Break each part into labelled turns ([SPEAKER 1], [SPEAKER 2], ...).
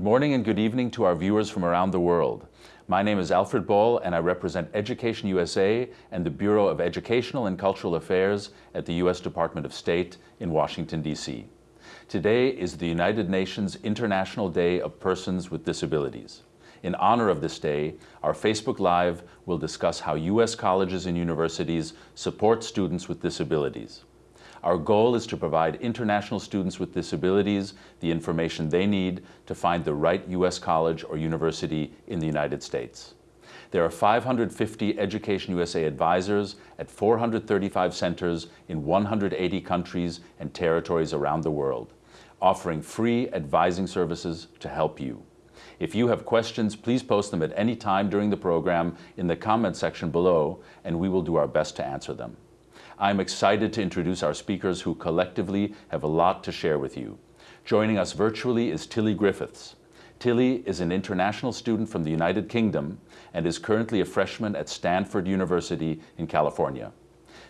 [SPEAKER 1] Good morning and good evening to our viewers from around the world. My name is Alfred Ball and I represent Education USA and the Bureau of Educational and Cultural Affairs at the U.S. Department of State in Washington, D.C. Today is the United Nations International Day of Persons with Disabilities. In honor of this day, our Facebook Live will discuss how U.S. colleges and universities support students with disabilities. Our goal is to provide international students with disabilities the information they need to find the right U.S. college or university in the United States. There are 550 Education USA advisors at 435 centers in 180 countries and territories around the world, offering free advising services to help you. If you have questions, please post them at any time during the program in the comment section below, and we will do our best to answer them. I'm excited to introduce our speakers who collectively have a lot to share with you. Joining us virtually is Tilly Griffiths. Tilly is an international student from the United Kingdom and is currently a freshman at Stanford University in California.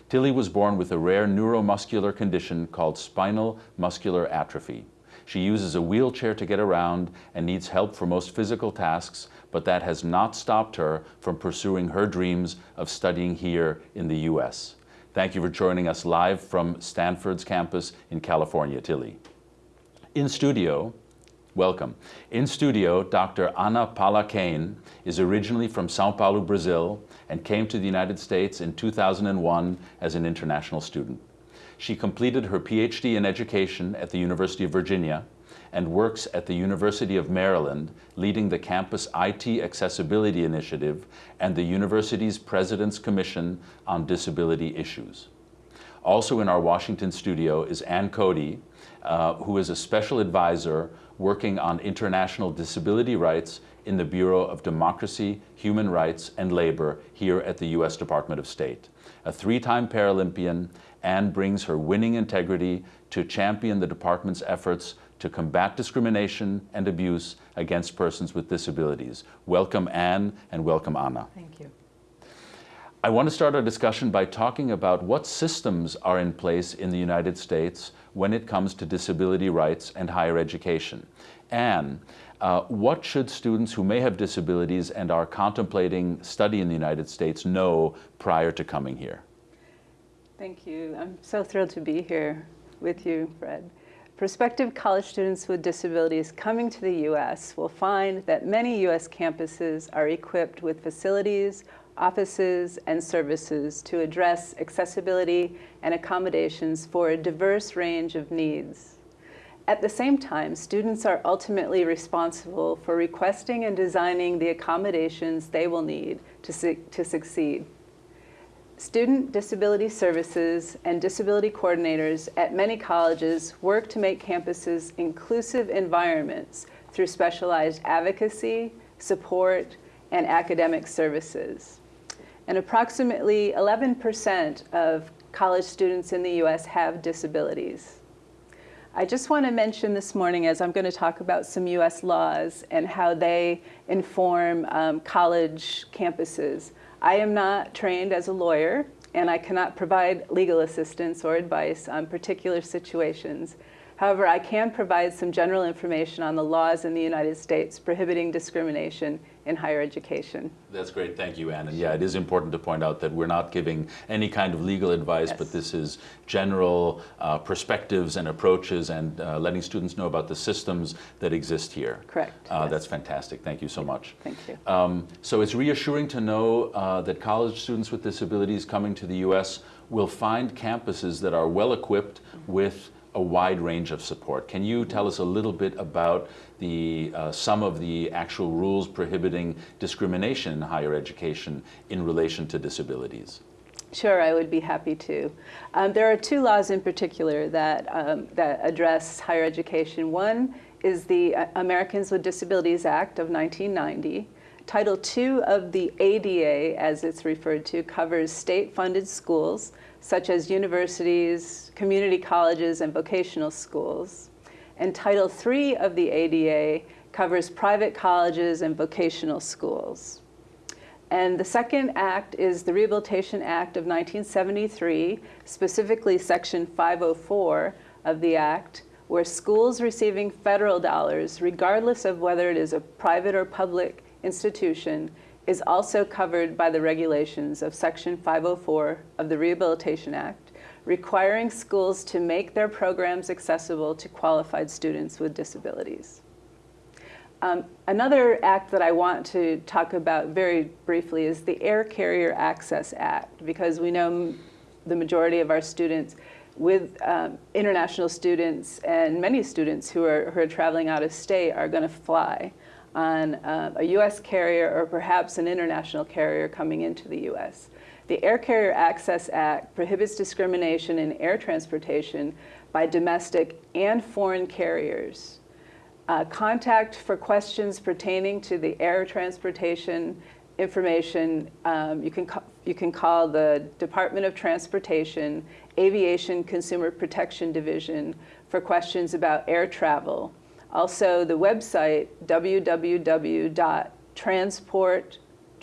[SPEAKER 1] Tilly was born with a rare neuromuscular condition called spinal muscular atrophy. She uses a wheelchair to get around and needs help for most physical tasks, but that has not stopped her from pursuing her dreams of studying here in the U.S. Thank you for joining us live from Stanford's campus in California, Tilly. In studio, welcome. In studio, Dr. Ana Palla-Kane is originally from Sao Paulo, Brazil, and came to the United States in 2001 as an international student. She completed her PhD in education at the University of Virginia and works at the University of Maryland, leading the campus IT Accessibility Initiative and the university's President's Commission on Disability Issues. Also in our Washington studio is Ann Cody, uh, who is a special advisor working on international disability rights in the Bureau of Democracy, Human Rights, and Labor here at the U.S. Department of State. A three-time Paralympian, Ann brings her winning integrity to champion the department's efforts to combat discrimination and abuse against persons with disabilities. Welcome, Ann and welcome, Anna.
[SPEAKER 2] Thank you.
[SPEAKER 1] I want to start our discussion by talking about what systems are in place in the United States when it comes to disability rights and higher education. Ann, uh, what should students who may have disabilities and are contemplating study in the United States know prior to coming here?
[SPEAKER 2] Thank you. I'm so thrilled to be here with you, Fred. Prospective college students with disabilities coming to the U.S. will find that many U.S. campuses are equipped with facilities, offices, and services to address accessibility and accommodations for a diverse range of needs. At the same time, students are ultimately responsible for requesting and designing the accommodations they will need to, su to succeed. Student Disability Services and disability coordinators at many colleges work to make campuses inclusive environments through specialized advocacy, support, and academic services. And approximately 11% of college students in the U.S. have disabilities. I just want to mention this morning as I'm going to talk about some U.S. laws and how they inform um, college campuses. I am not trained as a lawyer, and I cannot provide legal assistance or advice on particular situations. However, I can provide some general information on the laws in the United States prohibiting discrimination in higher education.
[SPEAKER 1] That's great, thank you, Anna. Yeah, it is important to point out that we're not giving any kind of legal advice, yes. but this is general uh, perspectives and approaches and uh, letting students know about the systems that exist here.
[SPEAKER 2] Correct.
[SPEAKER 1] Uh, yes. That's fantastic, thank you so much.
[SPEAKER 2] Thank you.
[SPEAKER 1] Um, so it's reassuring to know uh, that college students with disabilities coming to the U.S. will find campuses that are well equipped with a wide range of support. Can you tell us a little bit about the, uh, some of the actual rules prohibiting discrimination in higher education in relation to disabilities?
[SPEAKER 2] Sure, I would be happy to. Um, there are two laws in particular that, um, that address higher education. One is the uh, Americans with Disabilities Act of 1990. Title II of the ADA, as it's referred to, covers state-funded schools such as universities, community colleges, and vocational schools. And Title III of the ADA covers private colleges and vocational schools. And the second act is the Rehabilitation Act of 1973, specifically Section 504 of the act, where schools receiving federal dollars, regardless of whether it is a private or public institution, is also covered by the regulations of Section 504 of the Rehabilitation Act, requiring schools to make their programs accessible to qualified students with disabilities. Um, another act that I want to talk about very briefly is the Air Carrier Access Act, because we know the majority of our students with um, international students and many students who are, who are traveling out of state are going to fly on uh, a U.S. carrier or perhaps an international carrier coming into the U.S. The Air Carrier Access Act prohibits discrimination in air transportation by domestic and foreign carriers. Uh, contact for questions pertaining to the air transportation information, um, you, can you can call the Department of Transportation Aviation Consumer Protection Division for questions about air travel. Also, the website www.transport,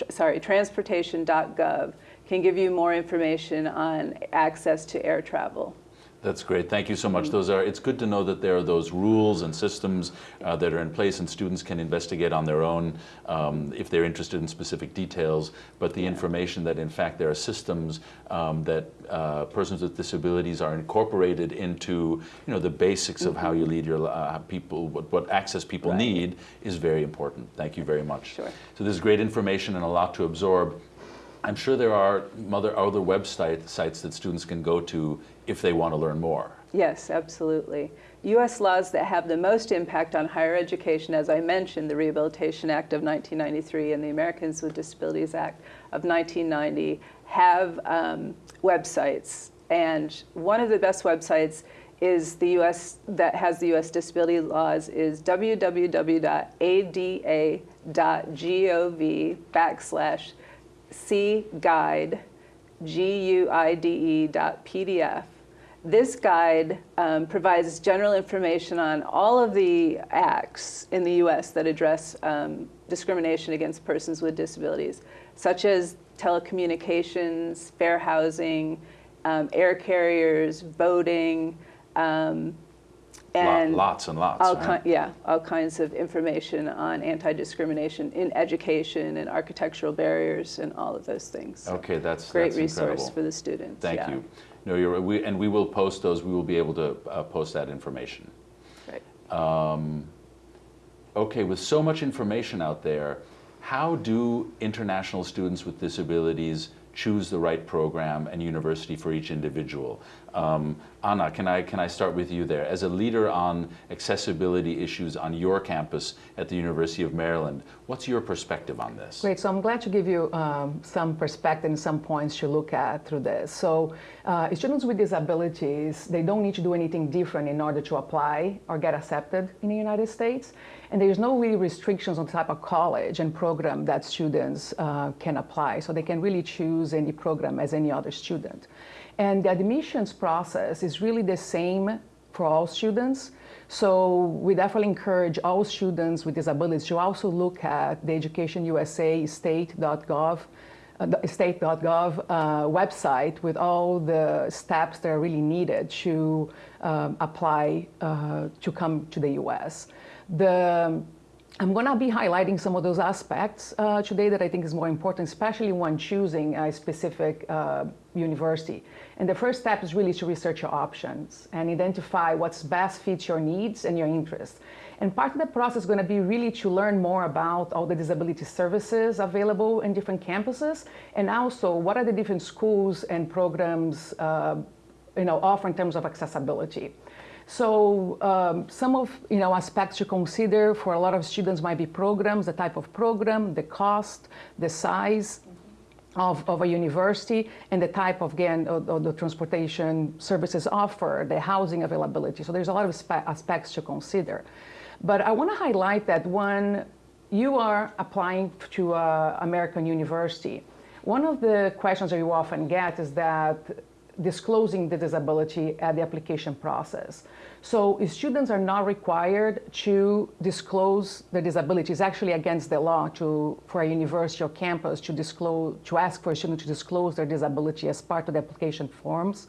[SPEAKER 2] sorry, transportation.gov can give you more information on access to air travel.
[SPEAKER 1] That's great. Thank you so much. Those are. It's good to know that there are those rules and systems uh, that are in place, and students can investigate on their own um, if they're interested in specific details. But the yeah. information that, in fact, there are systems um, that uh, persons with disabilities are incorporated into, you know, the basics mm -hmm. of how you mm-hmm. lead your uh, people, what, what access people right. need, is very important. Thank you very much.
[SPEAKER 2] Sure.
[SPEAKER 1] So this is great information and a lot to absorb. I'm sure there are other, other website sites that students can go to if they want to learn more.
[SPEAKER 2] Yes, absolutely. U.S. laws that have the most impact on higher education, as I mentioned, the Rehabilitation Act of 1993 and the Americans with Disabilities Act of 1990, have um, websites. And one of the best websites is the U.S. that has the U.S. disability laws is www.ada.gov backslash C guide, G-U-I-D-E dot PDF. This guide um, provides general information on all of the acts in the U.S. that address um, discrimination against persons with disabilities, such as telecommunications, fair housing, um, air carriers, voting, um,
[SPEAKER 1] and lots and lots.
[SPEAKER 2] All right? yeah, all kinds of information on anti-discrimination in education and architectural barriers and all of those things.
[SPEAKER 1] So okay, that's
[SPEAKER 2] great
[SPEAKER 1] that's
[SPEAKER 2] resource
[SPEAKER 1] incredible.
[SPEAKER 2] for the students.
[SPEAKER 1] Thank
[SPEAKER 2] yeah.
[SPEAKER 1] you. No, you're, we, and we will post those. We will be able to uh, post that information.
[SPEAKER 2] Right.
[SPEAKER 1] Um, okay, with so much information out there, how do international students with disabilities choose the right program and university for each individual. Um, Anna, can I, can I start with you there? As a leader on accessibility issues on your campus at the University of Maryland, what's your perspective on this?
[SPEAKER 3] Great, so I'm glad to give you um, some perspective and some points to look at through this. So uh, students with disabilities, they don't need to do anything different in order to apply or get accepted in the United States. And there's no really restrictions on the type of college and program that students uh, can apply. So they can really choose any program as any other student. And the admissions process is really the same for all students. So we definitely encourage all students with disabilities to also look at the Education USA state.gov uh, state.gov uh, website with all the steps that are really needed to um, apply uh, to come to the U.S. The, I'm going to be highlighting some of those aspects uh, today that I think is more important, especially when choosing a specific uh, university. And the first step is really to research your options and identify what's best fits your needs and your interests. And part of the process is going to be really to learn more about all the disability services available in different campuses, and also what are the different schools and programs uh, you know, offer in terms of accessibility. So um, some of you know aspects to consider for a lot of students might be programs, the type of program, the cost, the size of, of a university, and the type of, again, of, of the transportation services offered, the housing availability. So there's a lot of aspects to consider. But I want to highlight that when you are applying to uh, American university, one of the questions that you often get is that disclosing the disability at the application process. So students are not required to disclose the disability. It's actually against the law to, for a university or campus to disclose, to ask for a student to disclose their disability as part of the application forms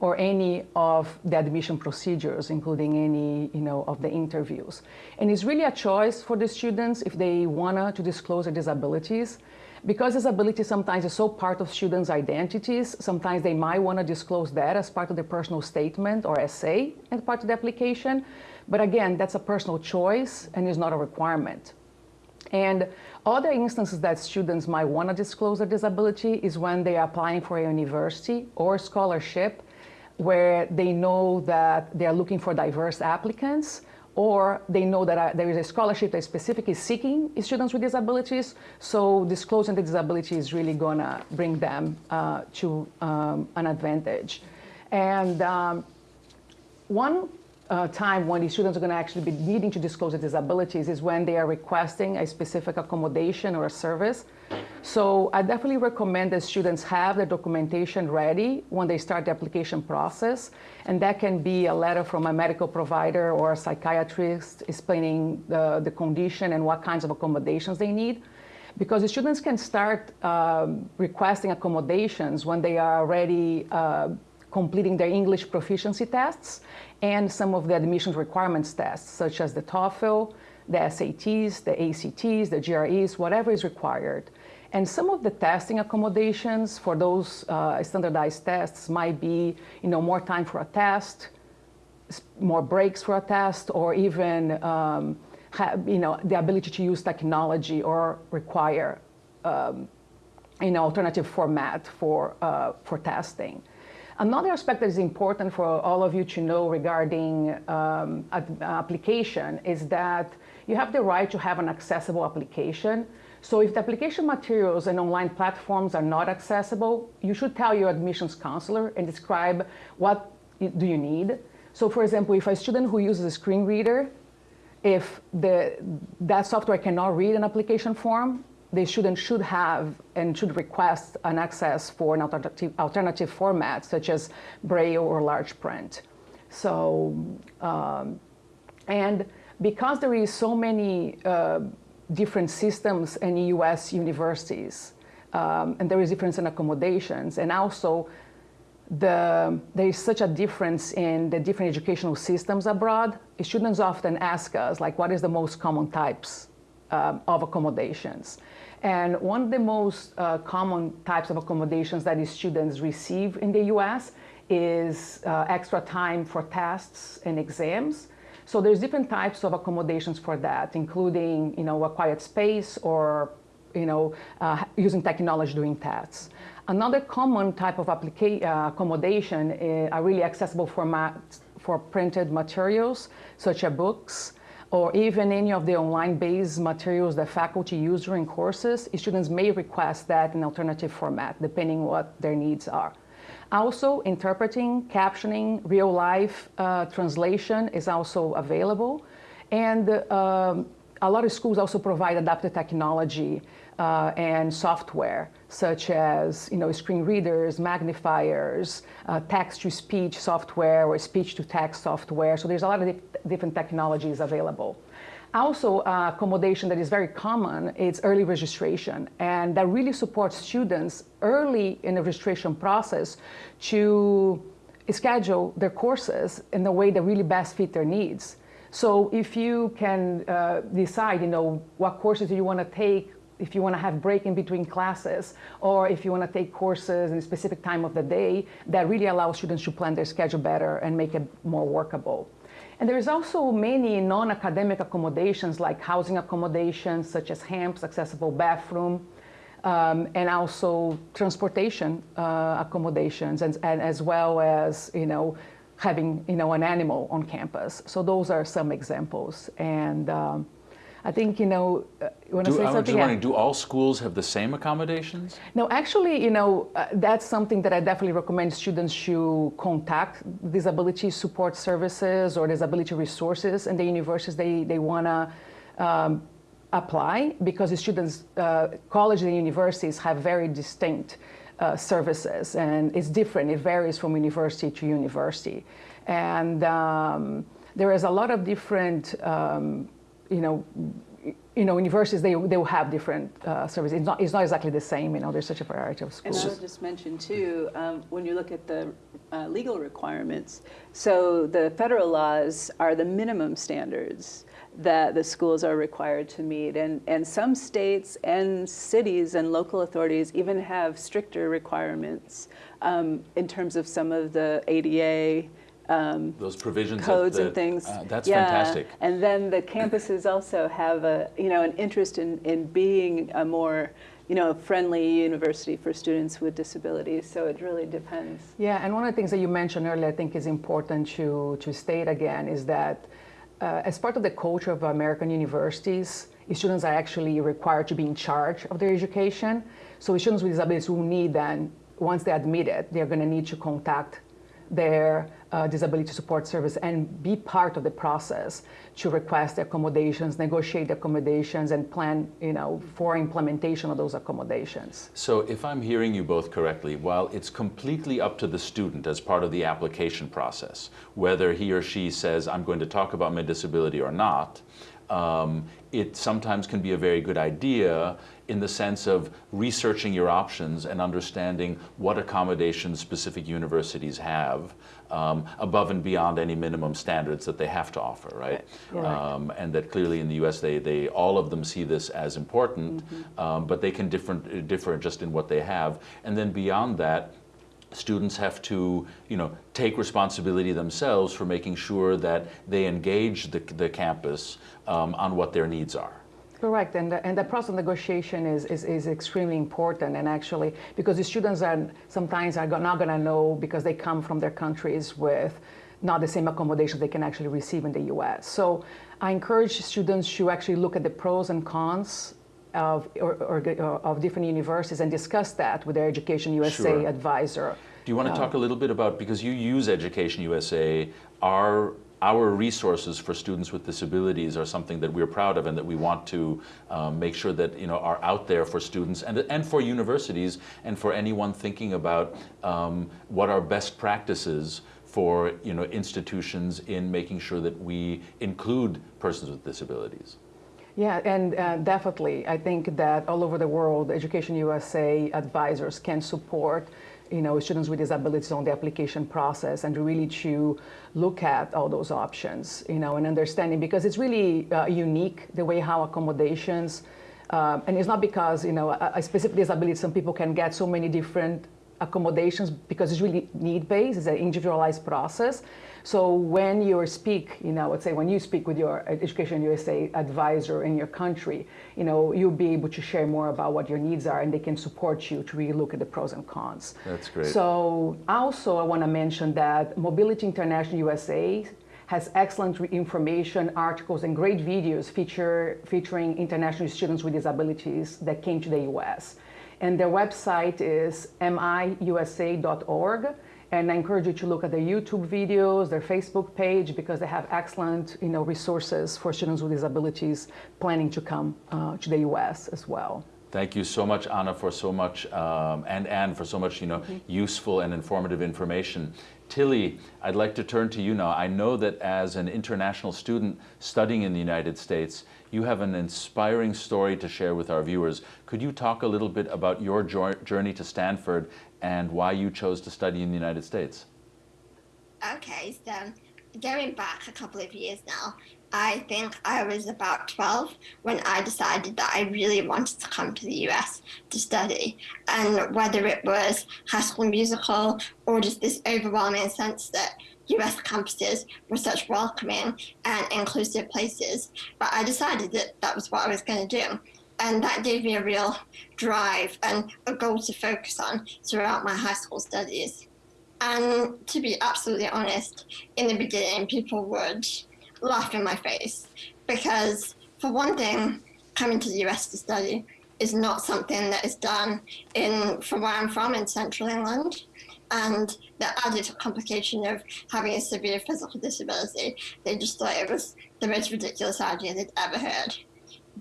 [SPEAKER 3] or any of the admission procedures, including any you know, of the interviews. And it's really a choice for the students if they want to disclose their disabilities. Because disability sometimes is so part of students' identities, sometimes they might want to disclose that as part of their personal statement or essay and part of the application. But again, that's a personal choice and is not a requirement. And other instances that students might want to disclose their disability is when they are applying for a university or scholarship where they know that they are looking for diverse applicants or they know that uh, there is a scholarship that specifically seeking students with disabilities. So disclosing the disability is really to bring them uh, to um, an advantage. And um, one uh, time when the students are going to actually be needing to disclose their disabilities is when they are requesting a specific accommodation or a service. So I definitely recommend that students have the documentation ready when they start the application process. And that can be a letter from a medical provider or a psychiatrist explaining the, the condition and what kinds of accommodations they need. Because the students can start um, requesting accommodations when they are already uh, completing their English proficiency tests and some of the admissions requirements tests, such as the TOEFL, the SATs, the ACTs, the GREs, whatever is required. And some of the testing accommodations for those uh, standardized tests might be, you know, more time for a test, more breaks for a test, or even, um, have, you know, the ability to use technology or require, um, you know, alternative format for, uh, for testing. Another aspect that is important for all of you to know regarding um, application is that you have the right to have an accessible application. So if the application materials and online platforms are not accessible, you should tell your admissions counselor and describe what do you need. So for example, if a student who uses a screen reader, if the, that software cannot read an application form, the student should have and should request an access for an alternative, alternative format such as Braille or large print. So, um, and because there is so many uh, different systems in US universities, um, and there is difference in accommodations, and also the, there is such a difference in the different educational systems abroad, students often ask us, like, what is the most common types um, of accommodations? And one of the most uh, common types of accommodations that students receive in the US is uh, extra time for tests and exams. So there's different types of accommodations for that, including you know, a quiet space or you know, uh, using technology doing tests. Another common type of uh, accommodation is, are really accessible formats for printed materials, such as books, or even any of the online-based materials that faculty use during courses, students may request that in alternative format, depending what their needs are. Also, interpreting, captioning, real-life uh, translation is also available. And um, a lot of schools also provide adaptive technology uh, and software, such as you know, screen readers, magnifiers, uh, text-to-speech software or speech-to-text software. So there's a lot of different technologies available. Also, uh, accommodation that is very common is early registration, and that really supports students early in the registration process to schedule their courses in the way that really best fit their needs. So if you can uh, decide, you know, what courses do you want to take, if you want to have break in between classes, or if you want to take courses in a specific time of the day, that really allows students to plan their schedule better and make it more workable. And there's also many non-academic accommodations like housing accommodations such as HAMPs, accessible bathroom, um, and also transportation uh, accommodations, and, and, as well as you know having you know an animal on campus. So those are some examples. And um, I think, you know, uh, you want to say
[SPEAKER 1] I'm
[SPEAKER 3] something?
[SPEAKER 1] just do all schools have the same accommodations?
[SPEAKER 3] No, actually, you know, uh, that's something that I definitely recommend students to contact disability support services or disability resources in the universities they, they want to um, apply because the students, uh, colleges and universities have very distinct uh, services and it's different. It varies from university to university. And um, there is a lot of different um, you know, you know, universities, they, they will have different uh, services. It's not, it's not exactly the same, you know, there's such a variety of schools. And.
[SPEAKER 2] I would just mention too, um, when you look at the uh, legal requirements, so the federal laws are the minimum standards that the schools are required to meet. And, and some states and cities and local authorities even have stricter requirements um, in terms of some of the ADA um,
[SPEAKER 1] Those provisions. that-
[SPEAKER 2] codes and things.
[SPEAKER 1] uh, That's
[SPEAKER 2] Yeah.
[SPEAKER 1] fantastic.
[SPEAKER 2] And then the campuses also have a, you know, an interest in, in being a more, you know, friendly university for students with disabilities. So it really depends.
[SPEAKER 3] Yeah, and one of the things that you mentioned earlier, I think is important to, to state again, is that uh, as part of the culture of American universities, students are actually required to be in charge of their education. So students with disabilities will need then, once they're admitted, they're going to need to contact their uh, disability support service and be part of the process to request accommodations, negotiate accommodations, and plan, you know, for implementation of those accommodations.
[SPEAKER 1] So if I'm hearing you both correctly, while it's completely up to the student as part of the application process, whether he or she says, I'm going to talk about my disability or not, um, it sometimes can be a very good idea in the sense of researching your options and understanding what accommodations specific universities have um, above and beyond any minimum standards that they have to offer, right?
[SPEAKER 3] Correct.
[SPEAKER 1] Um, and that clearly in the U.S. they, they all of them see this as important, um, but they can different, differ just in what they have. And then beyond that, students have to, you know, take responsibility themselves for making sure that they engage the, the campus um, on what their needs are.
[SPEAKER 3] Correct, and the, and the process of negotiation is, is, is extremely important, and actually, because the students are sometimes are not going to know because they come from their countries with not the same accommodations they can actually receive in the U.S. So I encourage students to actually look at the pros and cons of, or, or, or of different universities and discuss that with their Education USA
[SPEAKER 1] Sure.
[SPEAKER 3] advisor.
[SPEAKER 1] Do you want to talk a little bit about, because you use Education USA, our, our resources for students with disabilities are something that we're proud of and that we want to um, make sure that you know, are out there for students and, and for universities and for anyone thinking about um, what are best practices for you know, institutions in making sure that we include persons with disabilities.
[SPEAKER 3] Yeah, and uh, definitely, I think that all over the world, Education USA advisors can support, you know, students with disabilities on the application process and really to look at all those options, you know, and understanding because it's really uh, unique the way how accommodations, um, and it's not because you know a, a specific disability, some people can get so many different accommodations because it's really need-based, it's an individualized process. So when you speak, you know, let's say when you speak with your Education USA advisor in your country, you know, you'll be able to share more about what your needs are and they can support you to really look at the pros and cons.
[SPEAKER 1] That's great.
[SPEAKER 3] So also I want to mention that Mobility International USA has excellent information, articles, and great videos feature, featuring international students with disabilities that came to the US. And their website is miusa.org. And I encourage you to look at their YouTube videos, their Facebook page, because they have excellent you know, resources for students with disabilities planning to come uh, to the US as well.
[SPEAKER 1] Thank you so much, Anna, for so much, um, and Ann, for so much, you know, useful and informative information. Tilly, I'd like to turn to you now. I know that as an international student studying in the United States, you have an inspiring story to share with our viewers. Could you talk a little bit about your journey to Stanford and why you chose to study in the United States?
[SPEAKER 4] Okay, so going back a couple of years now, I think I was about 12 when I decided that I really wanted to come to the US to study. And whether it was High School Musical or just this overwhelming sense that US campuses were such welcoming and inclusive places, but I decided that that was what I was going to do. And that gave me a real drive and a goal to focus on throughout my high school studies. And to be absolutely honest, in the beginning, people would laugh in my face because, for one thing, coming to the US to study is not something that is done in from where I'm from in central England. And the added complication of having a severe physical disability, they just thought it was the most ridiculous idea they'd ever heard.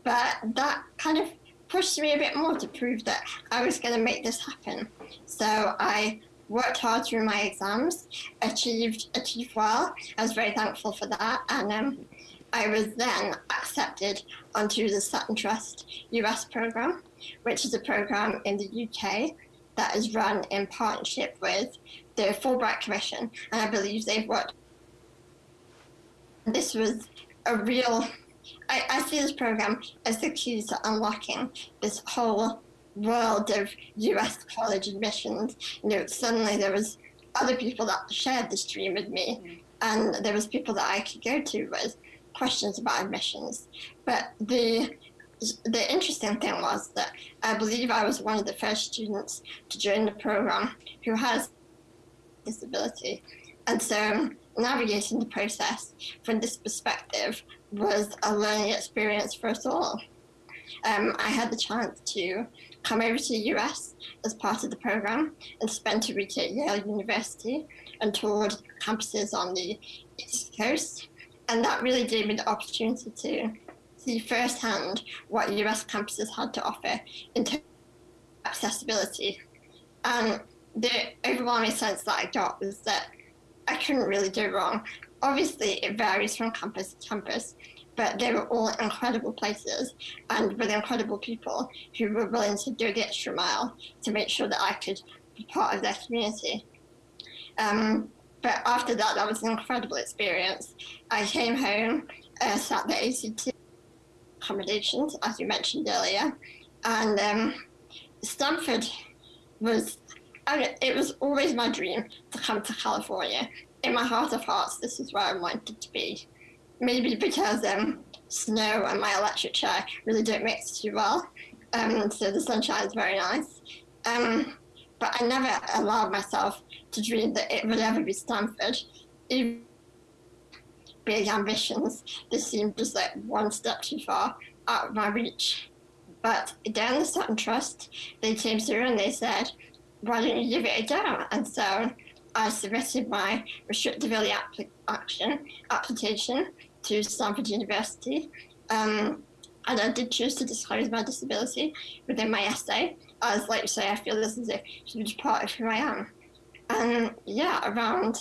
[SPEAKER 4] But that kind of pushed me a bit more to prove that I was going to make this happen. So I worked hard through my exams, achieved achieved well. I was very thankful for that, and um, I was then accepted onto the Sutton Trust US program, which is a program in the UK that is run in partnership with the Fulbright Commission, and I believe they've worked. This was a real. I, I see this program as the key to unlocking this whole world of US college admissions. You know, suddenly there was other people that shared this dream with me, and there was people that I could go to with questions about admissions. But the the interesting thing was that I believe I was one of the first students to join the program who has disability. And so navigating the process from this perspective was a learning experience for us all. Um, I had the chance to come over to the US as part of the program and spend a week at Yale University and toured campuses on the East Coast. And that really gave me the opportunity to see firsthand what US campuses had to offer in terms of accessibility. And the overwhelming sense that I got was that I couldn't really do wrong. Obviously, it varies from campus to campus, but they were all incredible places and with incredible people who were willing to do the extra mile to make sure that I could be part of their community. Um, but after that, that was an incredible experience. I came home, uh, sat the ACT accommodations, as you mentioned earlier, and um, Stanford was. I mean, it was always my dream to come to California. In my heart of hearts, this is where I wanted to be. Maybe because um, snow and my electric chair really don't mix too well, um, so the sunshine is very nice. Um, but I never allowed myself to dream that it would ever be Stanford. Even big ambitions, this seemed just like one step too far out of my reach. But down the Sutton Trust, they came through and they said, why don't you give it a go? And so I submitted my restrictive early action application to Stanford University. Um, and I did choose to disclose my disability within my essay. As like you say, I feel this is a huge part of who I am. And yeah, around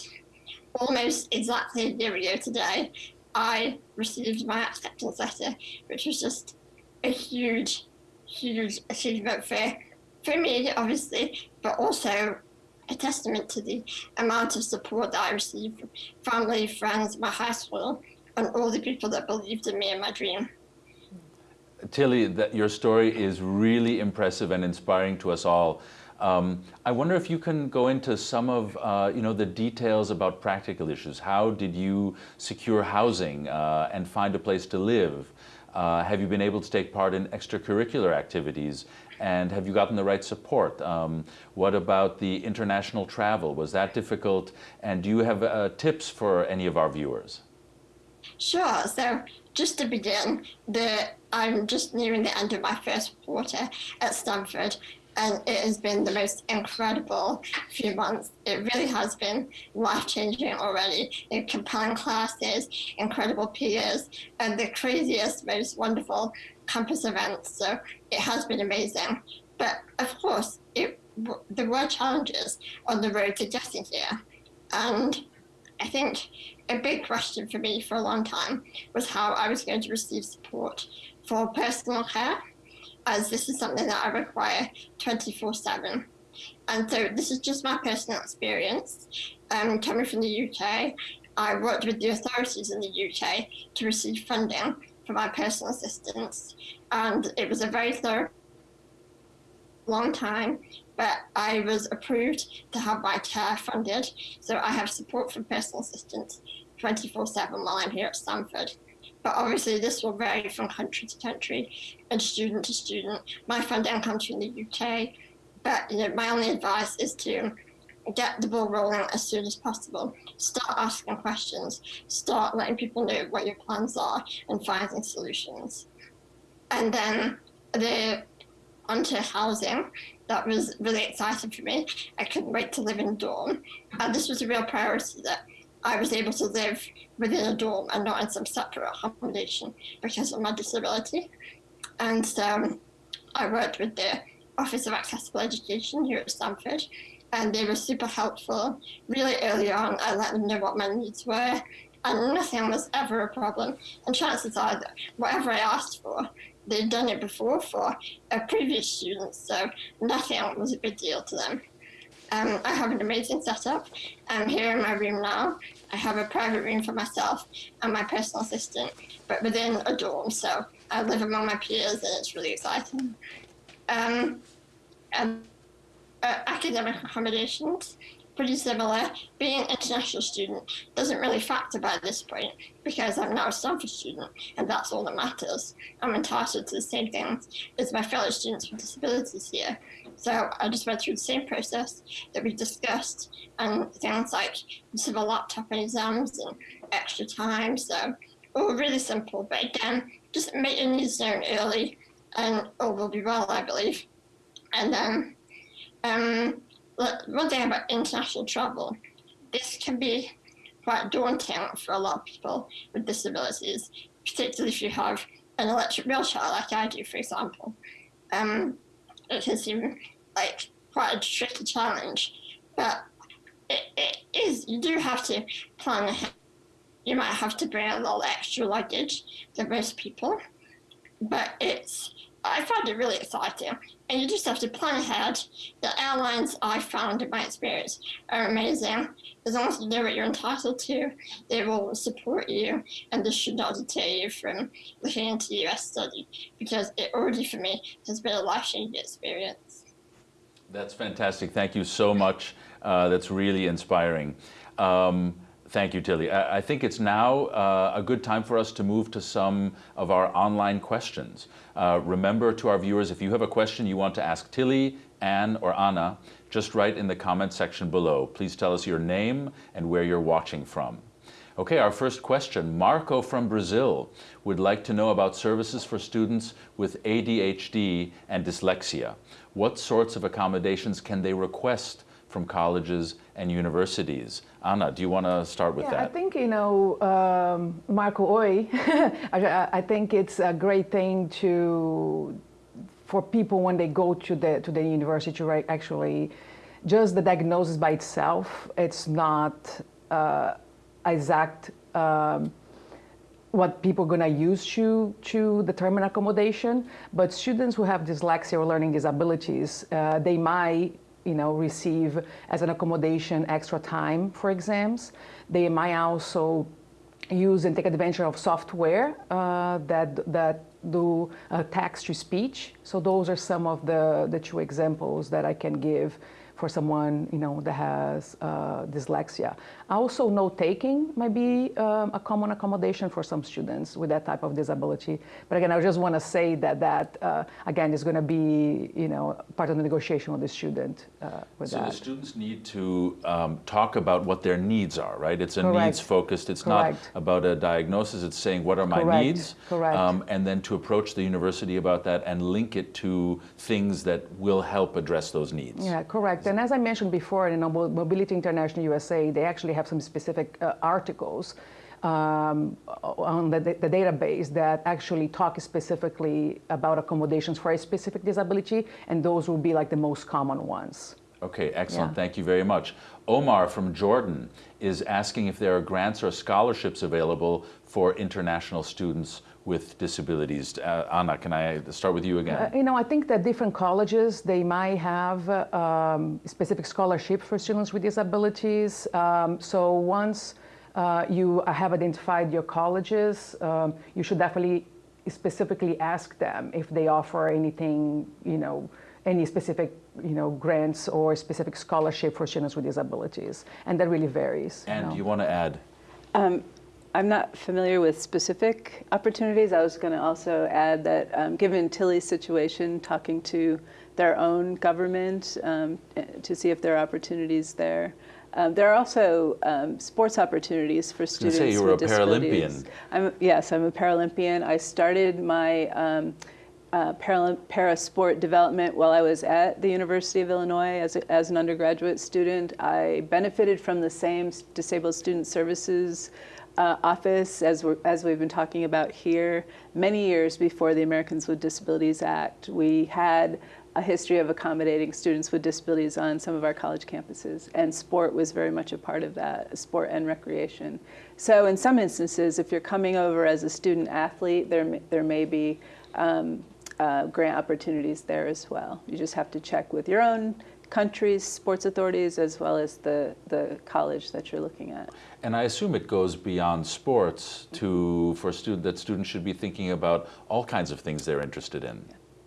[SPEAKER 4] almost exactly a year ago today, I received my acceptance letter, which was just a huge, huge achievement for, for me, obviously, but also a testament to the amount of support that I received from family, friends, my high school, and all the people that believed in me and my dream.
[SPEAKER 1] Tilly, that your story is really impressive and inspiring to us all. Um, I wonder if you can go into some of uh, you know the details about practical issues. How did you secure housing uh, and find a place to live? Uh, have you been able to take part in extracurricular activities? And have you gotten the right support? Um, what about the international travel? Was that difficult? And do you have uh, tips for any of our viewers?
[SPEAKER 4] Sure. So just to begin, the, I'm just nearing the end of my first quarter at Stanford, and it has been the most incredible few months. It really has been life changing already. In compelling classes, incredible peers, and the craziest, most wonderful campus events. So it has been amazing. But of course, it, there were challenges on the road to getting here. And I think a big question for me for a long time was how I was going to receive support for personal care as this is something that I require 24 7. And so this is just my personal experience. Um, coming from the UK, I worked with the authorities in the UK to receive funding for my personal assistance. And it was a very thorough, long time, but I was approved to have my care funded. So I have support for personal assistance 24 7 while I'm here at Stanford. But obviously, this will vary from country to country and student to student. My funding comes from the UK, but you know, my only advice is to get the ball rolling as soon as possible. Start asking questions. Start letting people know what your plans are and finding solutions. And then the onto housing. That was really exciting for me. I couldn't wait to live in dorm. And this was a real priority that I was able to live within a dorm and not in some separate accommodation because of my disability. And so I worked with the Office of Accessible Education here at Stanford, and they were super helpful. Really early on, I let them know what my needs were, and nothing was ever a problem. And chances are that whatever I asked for, they'd done it before for a previous students, so nothing was a big deal to them. Um, I have an amazing setup. I'm here in my room now. I have a private room for myself and my personal assistant, but within a dorm, so I live among my peers and it's really exciting. Um, and, uh, academic accommodations, pretty similar. Being an international student doesn't really factor by this point because I'm now a Stanford student and that's all that matters. I'm entitled to the same things as my fellow students with disabilities here. So I just went through the same process that we discussed and things like civil laptop and exams and extra time. So all really simple, but again, just make your needs known early and all will be well, I believe. And then um, one thing about international travel, this can be quite daunting for a lot of people with disabilities, particularly if you have an electric wheelchair like I do, for example. Um, it can seem like quite a tricky challenge, but it, it is, you do have to plan ahead. You might have to bring a little extra luggage than most people, but it's I found it really exciting. And you just have to plan ahead. The airlines I found in my experience are amazing. As long as you know what you're entitled to, they will support you. And this should not deter you from looking into US study because it already for me has been a life changing experience.
[SPEAKER 1] That's fantastic. Thank you so much. Uh, that's really inspiring. Um, Thank you, Tilly. I think it's now uh, a good time for us to move to some of our online questions. Uh, remember to our viewers, if you have a question you want to ask Tilly, Ann, or Anna, just write in the comment section below. Please tell us your name and where you're watching from. Okay, our first question. Marco from Brazil would like to know about services for students with ADHD and dyslexia. What sorts of accommodations can they request from colleges and universities. Anna, do you want to start with
[SPEAKER 3] yeah,
[SPEAKER 1] that?
[SPEAKER 3] I think, you know, um, Marco Oi, I, I think it's a great thing to, for people when they go to the, to the university to actually, just the diagnosis by itself, it's not uh, exact um, what people are going to use to, to determine accommodation. But students who have dyslexia or learning disabilities, uh, they might you know, receive as an accommodation extra time for exams. They might also use and take advantage of software uh, that, that do uh, text to speech. So those are some of the, the two examples that I can give for someone you know that has uh, dyslexia. Also, note-taking might be um, a common accommodation for some students with that type of disability. But again, I just want to say that that uh, again is going to be you know part of the negotiation with the student uh, with
[SPEAKER 1] so
[SPEAKER 3] that.
[SPEAKER 1] the students need to um, talk about what their needs are, right? It's a needs focused. It's
[SPEAKER 3] Correct.
[SPEAKER 1] not about a diagnosis. It's saying what are my
[SPEAKER 3] Correct.
[SPEAKER 1] needs,
[SPEAKER 3] Correct.
[SPEAKER 1] Um, and then to approach the university about that and link it to things that will help address those needs.
[SPEAKER 3] Yeah, correct. And as I mentioned before, you know, Mobility International USA, they actually have some specific uh, articles um, on the, the, database that actually talk specifically about accommodations for a specific disability, and those will be like the most common ones.
[SPEAKER 1] Okay, excellent.
[SPEAKER 3] Yeah.
[SPEAKER 1] Thank you very much. Omar from Jordan is asking if there are grants or scholarships available for international students with disabilities. Uh, Anna, can I start with you again?
[SPEAKER 3] Uh, you know, I think that different colleges, they might have uh, um, specific scholarship for students with disabilities. Um, so once uh, you have identified your colleges, um, you should definitely specifically ask them if they offer anything, you know, any specific, you know, grants or specific scholarship for students with disabilities. And that really varies.
[SPEAKER 1] and
[SPEAKER 3] you know.
[SPEAKER 1] you want to add?
[SPEAKER 2] Um, I'm not familiar with specific opportunities. I was going to also add that um, given Tilly's situation, talking to their own government um, to see if there are opportunities there. Um, there are also um, sports opportunities for students
[SPEAKER 1] say you were
[SPEAKER 2] with
[SPEAKER 1] a. Paralympian.
[SPEAKER 2] I'm, yes, I'm a Paralympian. I started my um, uh, para, para sport development while I was at the University of Illinois as, a, as an undergraduate student. I benefited from the same disabled student services uh, office, as, we're, as we've been talking about here, many years before the Americans with Disabilities Act, we had a history of accommodating students with disabilities on some of our college campuses, and sport was very much a part of that, sport and recreation. So in some instances, if you're coming over as a student athlete, there, there may be um, uh, grant opportunities there as well. You just have to check with your own country's sports authorities as well as the, the college that you're looking at.
[SPEAKER 1] And I assume it goes beyond sports to, for student, that students should be thinking about all kinds of things they're interested in.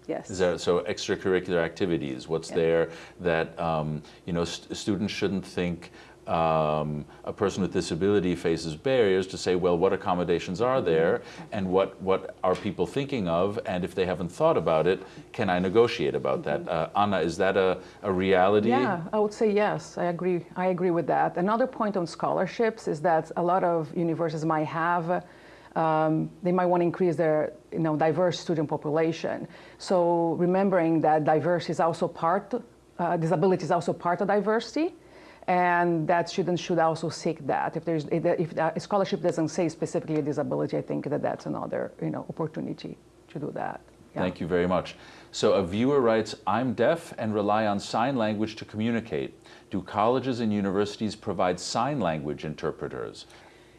[SPEAKER 2] Yes.
[SPEAKER 1] Is there, so extracurricular activities, what's
[SPEAKER 2] Yeah.
[SPEAKER 1] there that, um, you know, st students shouldn't think um, a person with disability faces barriers to say, well, what accommodations are there and what, what are people thinking of? And if they haven't thought about it, can I negotiate about that? Uh, Anna, is that a, a reality?
[SPEAKER 3] Yeah, I would say yes. I agree. I agree with that. Another point on scholarships is that a lot of universities might have. Um, they might want to increase their you know, diverse student population. So remembering that diversity is also part, uh, disability is also part of diversity, and that students should also seek that. If there's if the scholarship doesn't say specifically a disability, I think that that's another you know opportunity to do that. Yeah.
[SPEAKER 1] Thank you very much. So a viewer writes, I'm deaf and rely on sign language to communicate. Do colleges and universities provide sign language interpreters?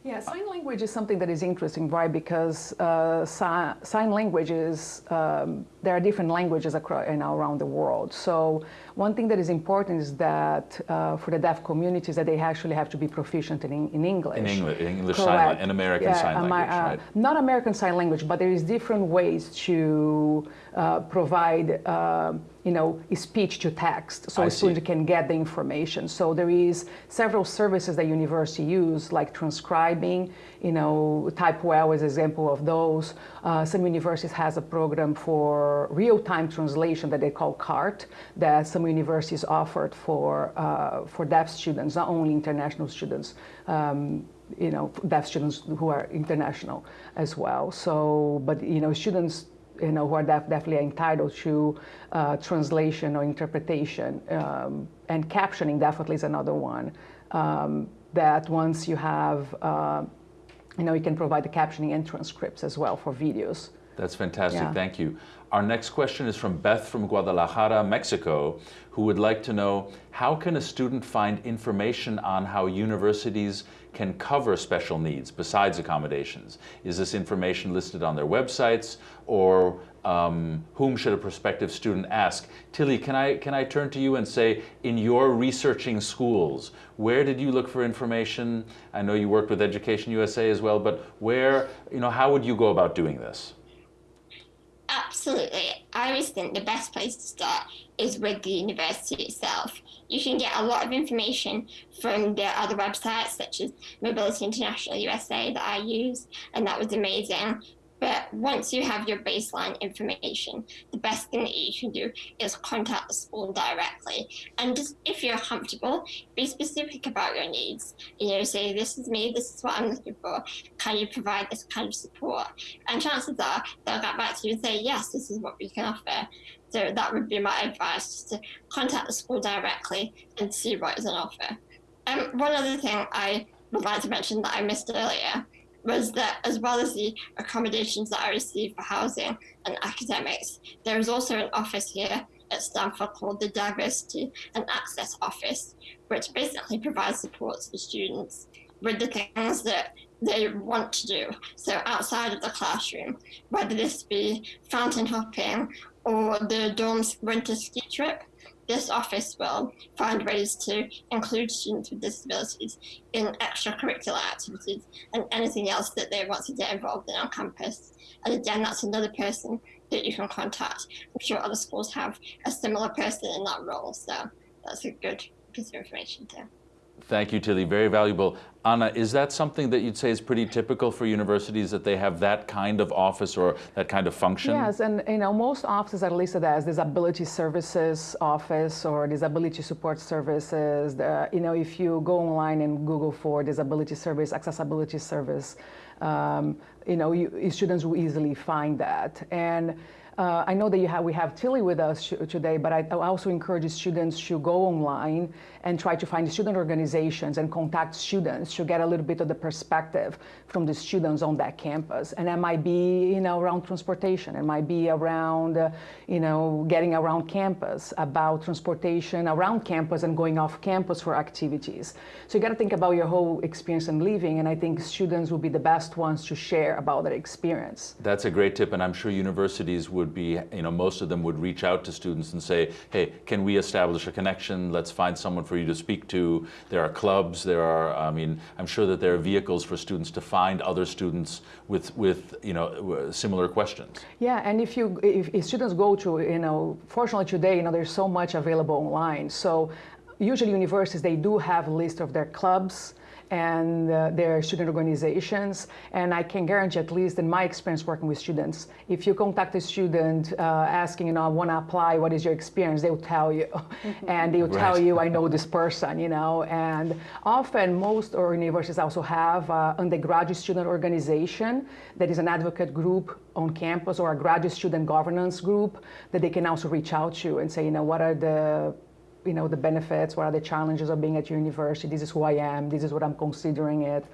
[SPEAKER 3] Yeah, sign language is something that is interesting, right? Because uh, si sign language is, um, there are different languages across, you know, around the world. So one thing that is important is that uh, for the deaf communities that they actually have to be proficient in, in English.
[SPEAKER 1] In English, English sign, language, in American
[SPEAKER 3] yeah,
[SPEAKER 1] sign language,
[SPEAKER 3] uh,
[SPEAKER 1] right?
[SPEAKER 3] Not American Sign Language, but there is different ways to uh, provide, uh, you know, speech to text, so
[SPEAKER 1] I
[SPEAKER 3] a student
[SPEAKER 1] see.
[SPEAKER 3] can get the information. So there is several services that university use, like transcribing, you know, TypeWell is an example of those. Uh, some universities has a program for real-time translation that they call CART, that some universities offered for, uh, for deaf students, not only international students. Um, you know, deaf students who are international as well. So, but you know, students, you know, who are deaf definitely entitled to uh, translation or interpretation, um, and captioning definitely is another one. Um, that once you have, uh, you know, you can provide the captioning and transcripts as well for videos.
[SPEAKER 1] That's fantastic.
[SPEAKER 3] Yeah.
[SPEAKER 1] Thank you. Our next question is from Beth from Guadalajara, Mexico, who would like to know how can a student find information on how universities can cover special needs besides accommodations? Is this information listed on their websites or um, whom should a prospective student ask? Tilly, can I, can I turn to you and say, in your researching schools, where did you look for information? I know you worked with Education USA as well, but where, you know, how would you go about doing this?
[SPEAKER 4] Absolutely. I always think the best place to start is with the university itself. You can get a lot of information from their other websites, such as Mobility International USA, that I used, and that was amazing. But once you have your baseline information, the best thing that you can do is contact the school directly. And just if you're comfortable, be specific about your needs. You know, say, this is me, this is what I'm looking for. Can you provide this kind of support? And chances are they'll get back to you and say, yes, this is what we can offer. So that would be my advice, just to contact the school directly and see what is on offer. Um, one other thing I would like to mention that I missed earlier was that as well as the accommodations that I received for housing and academics, there is also an office here at Stanford called the Diversity and Access Office, which basically provides support to students with the things that they want to do. So outside of the classroom, whether this be fountain hopping or the dorm's winter ski trip, this office will find ways to include students with disabilities in extracurricular activities and anything else that they want to get involved in on campus. And again, that's another person that you can contact. I'm sure other schools have a similar person in that role, so that's a good piece of information too.
[SPEAKER 1] Thank you, Tilly. Very valuable. Anna, is that something that you'd say is pretty typical for universities that they have that kind of office or that kind of function?
[SPEAKER 3] Yes, and you know most offices are listed as disability services office or disability support services. You know, if you go online and Google for disability service, accessibility service, um, you know, you, students will easily find that. And uh, I know that you have, we have Tilly with us today, but I, I also encourage students to go online and try to find student organizations and contact students to get a little bit of the perspective from the students on that campus. And that might be, you know, around transportation. It might be around, uh, you know, getting around campus, about transportation around campus and going off campus for activities. So you got to think about your whole experience in living, and I think students will be the best ones to share about their experience.
[SPEAKER 1] That's a great tip, and I'm sure universities would be, you know, most of them would reach out to students and say, hey, can we establish a connection? Let's find someone for you to speak to. There are clubs, there are, I mean, I'm sure that there are vehicles for students to find other students with, with you know, similar questions.
[SPEAKER 3] Yeah, and if you, if, if students go to, you know, fortunately today, you know, there's so much available online. So usually universities, they do have a list of their clubs, and uh, their student organizations. And I can guarantee, at least in my experience working with students, if you contact a student uh, asking, you know, I want to apply, what is your experience? They will tell you. and they will right. tell you, I know this person, you know. And often most universities also have uh, undergraduate student organization that is an advocate group on campus or a graduate student governance group that they can also reach out to and say, you know, what are the you know, the benefits, what are the challenges of being at your university, this is who I am, this is what I'm considering it.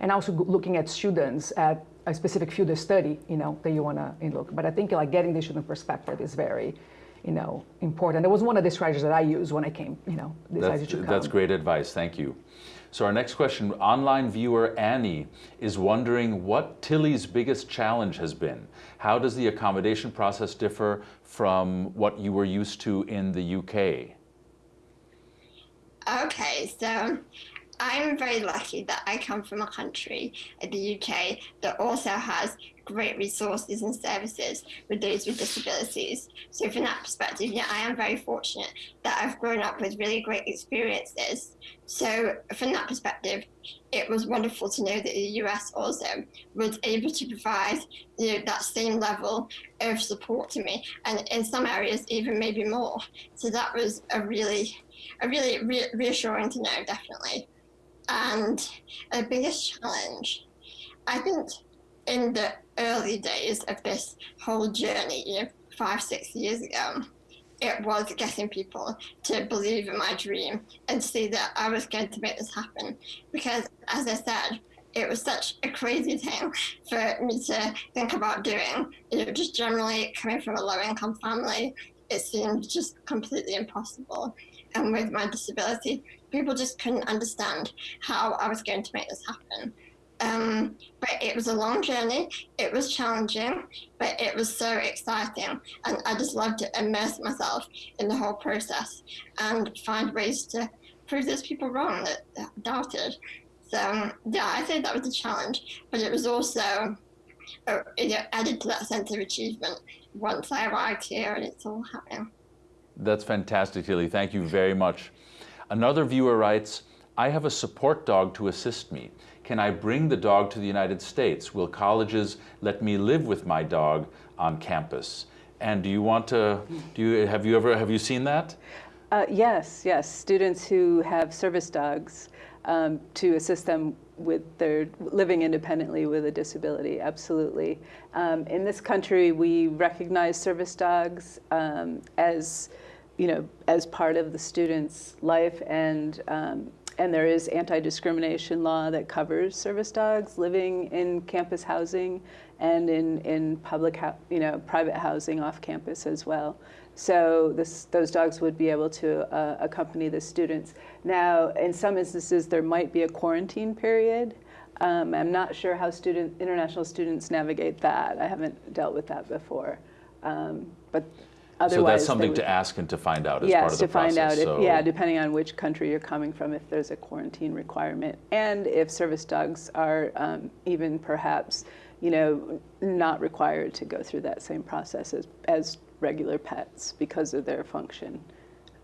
[SPEAKER 3] And also looking at students at a specific field of study, you know, that you want to look. But I think like getting the student perspective is very, you know, important. That was one of the strategies that I used when I came, you know, decided
[SPEAKER 1] that's,
[SPEAKER 3] to come.
[SPEAKER 1] That's great advice, thank you. So our next question, online viewer Annie is wondering what Tilly's biggest challenge has been. How does the accommodation process differ from what you were used to in the UK?
[SPEAKER 4] Okay, so I'm very lucky that I come from a country, uh, the UK, that also has great resources and services for those with disabilities. So from that perspective, yeah, I am very fortunate that I've grown up with really great experiences. So from that perspective, it was wonderful to know that the US also was able to provide you know, that same level of support to me, and in some areas even maybe more. So that was a really really re- reassuring to know, definitely. And the biggest challenge, I think, in the early days of this whole journey, five, six years ago, it was getting people to believe in my dream and see that I was going to make this happen. Because, as I said, it was such a crazy thing for me to think about doing. You know, just generally coming from a low income family, it seemed just completely impossible and with my disability, people just couldn't understand how I was going to make this happen. Um, but it was a long journey. It was challenging, but it was so exciting. And I just loved to immerse myself in the whole process and find ways to prove those people wrong that, that doubted. So, yeah, I think that was a challenge, but it was also uh, it added to that sense of achievement once I arrived here and it's all happening.
[SPEAKER 1] That's fantastic, Tilly. Thank you very much. Another viewer writes, I have a support dog to assist me. Can I bring the dog to the United States? Will colleges let me live with my dog on campus? And do you want to, do you, have you ever, have you seen that?
[SPEAKER 2] Uh, yes, yes. Students who have service dogs um, to assist them with their living independently with a disability, absolutely. Um, in this country, we recognize service dogs um, as you know, as part of the student's life and um, and there is anti-discrimination law that covers service dogs living in campus housing and in, in public, you know, private housing off campus as well. So this, those dogs would be able to uh, accompany the students. Now, in some instances, there might be a quarantine period. Um, I'm not sure how student, international students navigate that. I haven't dealt with that before. Um, but Otherwise,
[SPEAKER 1] so that's something would, to ask and to find out as
[SPEAKER 2] yes,
[SPEAKER 1] part of the
[SPEAKER 2] process. Yes, to find
[SPEAKER 1] out.
[SPEAKER 2] If, yeah, depending on which country you're coming from, if there's a quarantine requirement, and if service dogs are um, even perhaps, you know, not required to go through that same process as, as regular pets because of their function.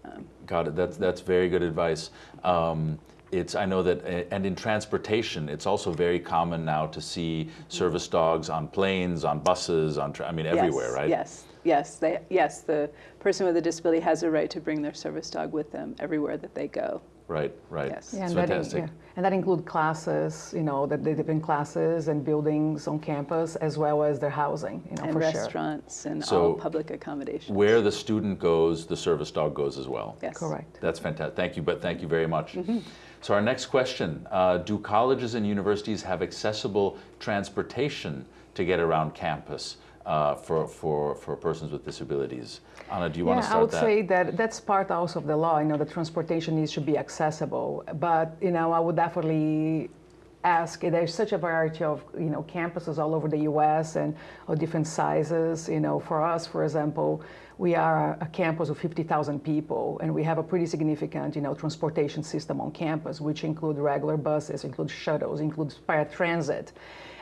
[SPEAKER 1] Um, Got it. That's that's very good advice. Um, it's I know that and in transportation it's also very common now to see mm-hmm. service dogs on planes, on buses, on I mean everywhere,
[SPEAKER 2] yes,
[SPEAKER 1] right?
[SPEAKER 2] Yes yes, they, yes, the person with a disability has a right to bring their service dog with them everywhere that they go.
[SPEAKER 1] Right, right.
[SPEAKER 2] Yes.
[SPEAKER 3] Yeah,
[SPEAKER 1] It's
[SPEAKER 3] and that, in-
[SPEAKER 1] fantastic.
[SPEAKER 3] yeah. and that include classes, you know, the, the different classes and buildings on campus, as well as their housing, you know,
[SPEAKER 2] And
[SPEAKER 3] for sure.
[SPEAKER 2] restaurants and
[SPEAKER 1] So,
[SPEAKER 2] all public accommodations.
[SPEAKER 1] Where the student goes, the service dog goes as well.
[SPEAKER 2] Yes.
[SPEAKER 3] Correct.
[SPEAKER 1] That's fantastic. Thank you, but thank you very much.
[SPEAKER 2] Mm-hmm.
[SPEAKER 1] So our next question, uh, do colleges and universities have accessible transportation to get around campus uh, for, for, for persons with disabilities? Anna, do you want to start
[SPEAKER 3] I would
[SPEAKER 1] that?
[SPEAKER 3] say that that's part also of the law. You know, the transportation needs to be accessible. But you know, I would definitely ask. There's such a variety of you know campuses all over the U.S. and of different sizes. You know, for us, for example, we are a campus of 50,000 people, and we have a pretty significant you know transportation system on campus, which include regular buses, include shuttles, includes paratransit.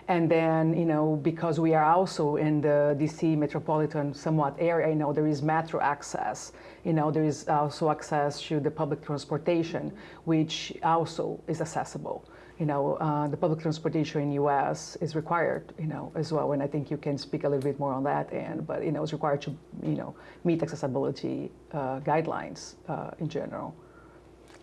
[SPEAKER 3] And then, you know, because we are also in the DC metropolitan somewhat area, you know, there is metro access. You know, there is also access to the public transportation, which also is accessible. You know, uh, the public transportation in U.S. is required, you know, as well. And I think you can speak a little bit more on that end. But you know, it's required to, you know, meet accessibility uh, guidelines uh, in general.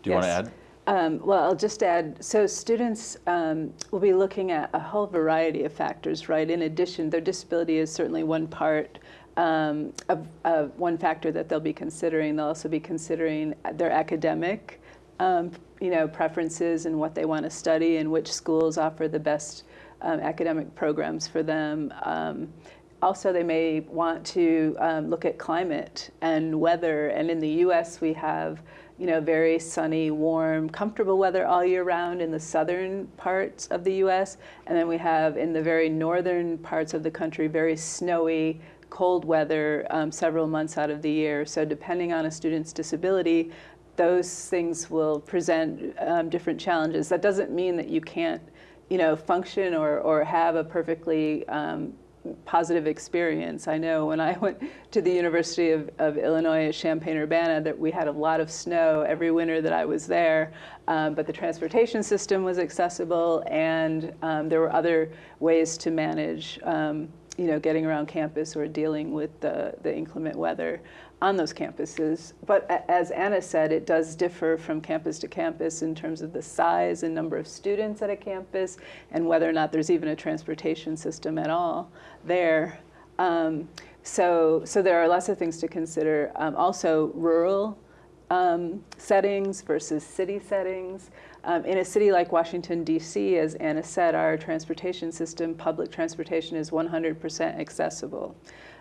[SPEAKER 1] Do you want to add?
[SPEAKER 2] Um, well, I'll just add, so students um, will be looking at a whole variety of factors, right? In addition, their disability is certainly one part um, of, of one factor that they'll be considering. They'll also be considering their academic, um, you know, preferences and what they want to study and which schools offer the best um, academic programs for them. Um, also, they may want to um, look at climate and weather. And in the U.S., we have, you know, very sunny, warm, comfortable weather all year round in the southern parts of the U.S. And then we have in the very northern parts of the country very snowy, cold weather um, several months out of the year. So depending on a student's disability, those things will present um, different challenges. That doesn't mean that you can't, you know, function or, or have a perfectly um, positive experience. I know when I went to the University of, of Illinois at Champaign-Urbana that we had a lot of snow every winter that I was there, um, but the transportation system was accessible and um, there were other ways to manage um, you know, getting around campus or dealing with the, the inclement weather on those campuses. But as Anna said, it does differ from campus to campus in terms of the size and number of students at a campus and whether or not there's even a transportation system at all there. Um, so, so there are lots of things to consider. Um, also, rural um, settings versus city settings. Um, in a city like Washington, D.C., as Anna said, our transportation system, public transportation, is 100% accessible.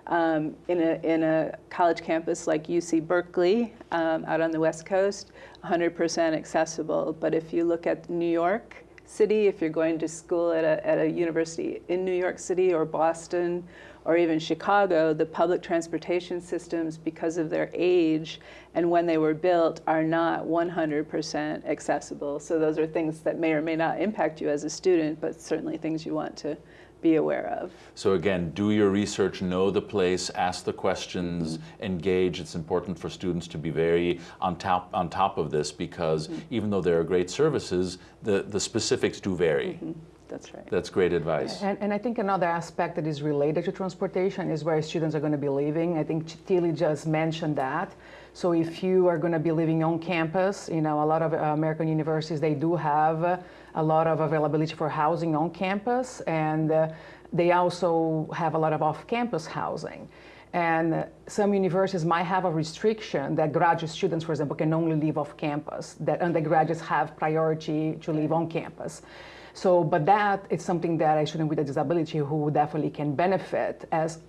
[SPEAKER 2] Um, in, a, in a college campus like UC Berkeley, um, out on the West Coast, 100% accessible. But if you look at New York City, if you're going to school at a, at a university in New York City or Boston or even Chicago, the public transportation systems, because of their age and when they were built, are not 100% accessible. So those are things that may or may not impact you as a student, but certainly things you want to be aware of.
[SPEAKER 1] So again, do your research, know the place, ask the questions,
[SPEAKER 2] Mm-hmm.
[SPEAKER 1] engage. It's important for students to be very on top on top of this because
[SPEAKER 2] Mm-hmm.
[SPEAKER 1] even though there are great services, the, the specifics do vary.
[SPEAKER 2] Mm-hmm. That's right.
[SPEAKER 1] That's great advice.
[SPEAKER 3] And, and I think another aspect that is related to transportation is where students are going to be living. I think Tilly just mentioned that. So if you are going to be living on campus, you know, a lot of uh, American universities, they do have uh, a lot of availability for housing on campus, and uh, they also have a lot of off-campus housing. And some universities might have a restriction that graduate students, for example, can only live off campus, that undergraduates have priority to live on campus. So, but that is something that a student with a disability who definitely can benefit as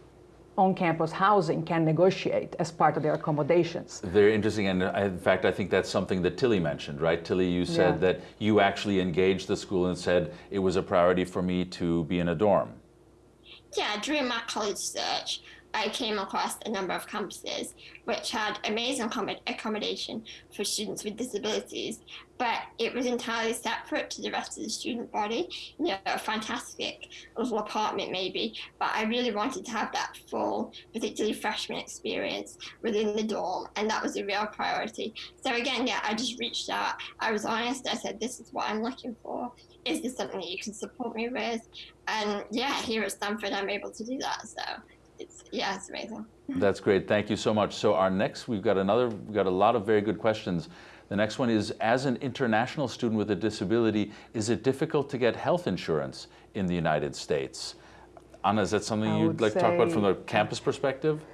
[SPEAKER 3] on-campus housing can negotiate as part of their accommodations.
[SPEAKER 1] Very interesting, and uh, in fact, I think that's something that Tilly mentioned, right? Tilly, you said
[SPEAKER 3] Yeah.
[SPEAKER 1] that you actually engaged the school and said it was a priority for me to be in a dorm.
[SPEAKER 4] Yeah, during my college search, I came across a number of campuses which had amazing accommodation for students with disabilities, but it was entirely separate to the rest of the student body. You know, a fantastic little apartment maybe, but I really wanted to have that full, particularly freshman experience within the dorm, and that was a real priority. So again, yeah, I just reached out. I was honest. I said, "This is what I'm looking for. Is this something that you can support me with?" And yeah, here at Stanford, I'm able to do that. So it's yeah, it's amazing.
[SPEAKER 1] That's great. Thank you so much. So our next, we've got another, we've got a lot of very good questions. The next one is, as an international student with a disability, is it difficult to get health insurance in the United States? Anna, is that something
[SPEAKER 3] I
[SPEAKER 1] you'd like to talk about from the campus perspective?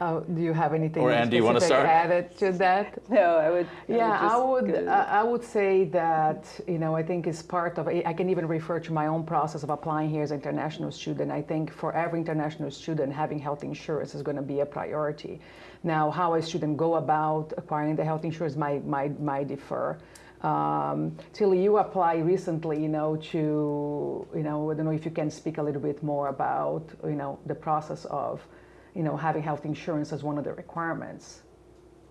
[SPEAKER 3] Uh, do you have anything
[SPEAKER 1] Or Andy, you wanna
[SPEAKER 3] specific
[SPEAKER 1] start?
[SPEAKER 3] added to that?
[SPEAKER 2] No, I would.
[SPEAKER 3] Yeah, I
[SPEAKER 2] just
[SPEAKER 3] would.
[SPEAKER 2] go-
[SPEAKER 3] I I would say that you know I think it's part of. I can even refer to my own process of applying here as an international student. I think for every international student, having health insurance is going to be a priority. Now, how a student go about acquiring the health insurance might might might differ. Um, Tilly, you applied recently, you know, to you know I don't know if you can speak a little bit more about you know the process of you know having health insurance as one of the requirements.